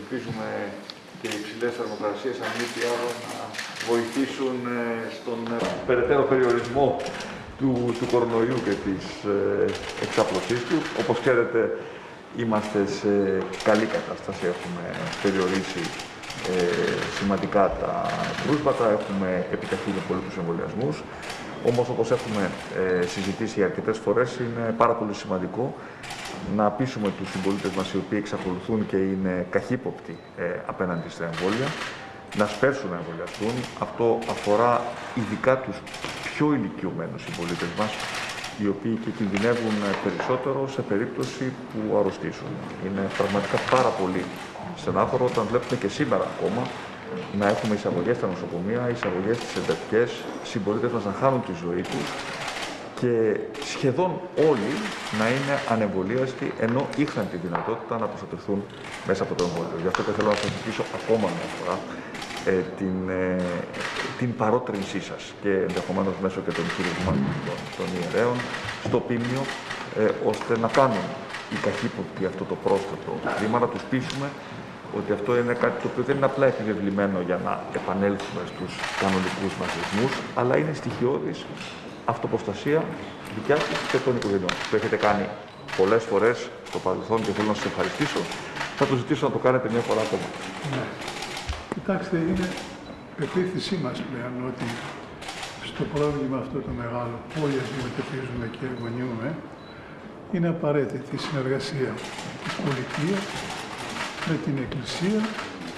ελπίζουμε και οι υψηλές θερμοκρασίες αν μη τι άλλο να βοηθήσουν ε, στον ε, περαιτέρω περιορισμό του, του κορονοϊού και της ε, εξάπλωσής τους. Όπως ξέρετε, είμαστε σε καλή κατάσταση, έχουμε περιορίσει ε, σημαντικά τα κρούσματα, έχουμε επιταχύνει πολύ τους εμβολιασμούς. Όμως, όπως έχουμε ε, συζητήσει αρκετές φορές, είναι πάρα πολύ σημαντικό να πείσουμε τους συμπολίτες μας οι οποίοι εξακολουθούν και είναι καχύποπτοι ε, απέναντι στα εμβόλια, να σπέρσουν να εμβολιαστούν. Αυτό αφορά ειδικά τους πιο ηλικιωμένους συμπολίτες μας, οι οποίοι και κινδυνεύουν περισσότερο σε περίπτωση που αρρωστήσουν. Είναι πραγματικά πάρα πολύ στενάχωρο όταν βλέπουμε και σήμερα ακόμα να έχουμε εισαγωγές στα νοσοκομεία, εισαγωγές στις εντατικές, συμπολίτε μας να χάνουν τη ζωή τους και σχεδόν όλοι να είναι ανεμβολίαστοι ενώ είχαν τη δυνατότητα να προστατευτούν μέσα από το εμβόλιο. Γι' αυτό και θέλω να σας ζητήσω ακόμα μια φορά ε, την, ε, την παρότρινσή σας και ενδεχομένως μέσω και των χειρισμών των, των ιερέων στο πίμνιο ε, ώστε να κάνουν οι καχύποπτοι αυτό το πρόσθετο βήμα, να τους πείσουμε ότι αυτό είναι κάτι το οποίο δεν είναι απλά επιβεβλημένο για να επανέλθουμε στους κανονικούς μας ρυθμούς, αλλά είναι στοιχειώδης αυτοποστασία δικιά σας και των οικογενειών. Το έχετε κάνει πολλές φορές στο παρελθόν και θέλω να σας ευχαριστήσω. Θα το ζητήσω να το κάνετε μια φορά ακόμα. Ναι. Κοιτάξτε, είναι πεποίθησή μας πλέον ότι στο πρόβλημα αυτό το μεγάλο που όλοι αντιμετωπίζουμε και εγωνιούμε, είναι απαραίτητη η συνεργασία της πολιτείας με την Εκκλησία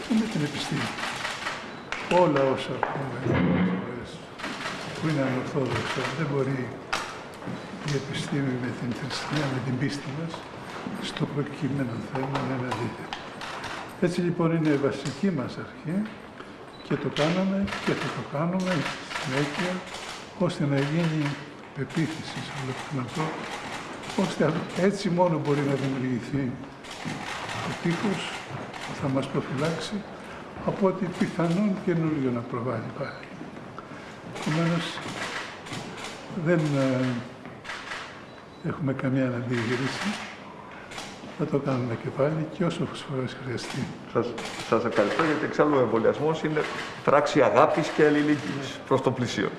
και με την επιστήμη. Όλα όσα πούμε που είναι ανορθόδοξα δεν μπορεί η επιστήμη με την θρησκεία, με την πίστη μας στο προκειμένο θέμα να είναι αντίθετη. Έτσι λοιπόν είναι η βασική μας αρχή και το κάναμε και θα το κάνουμε συνέχεια ώστε να γίνει πεποίθηση σε όλο το ώστε έτσι μόνο μπορεί να δημιουργηθεί ο τείχος που θα μας προφυλάξει από ό,τι πιθανόν καινούριο να προβάλλει πάλι. Επομένως, δεν ε, έχουμε καμία αντίγυρηση. Θα το κάνουμε και πάλι και όσο φορές χρειαστεί. Σας, σας ευχαριστώ γιατί εξάλλου ο εμβολιασμός είναι πράξη αγάπης και αλληλεγγύης προς το πλησίο.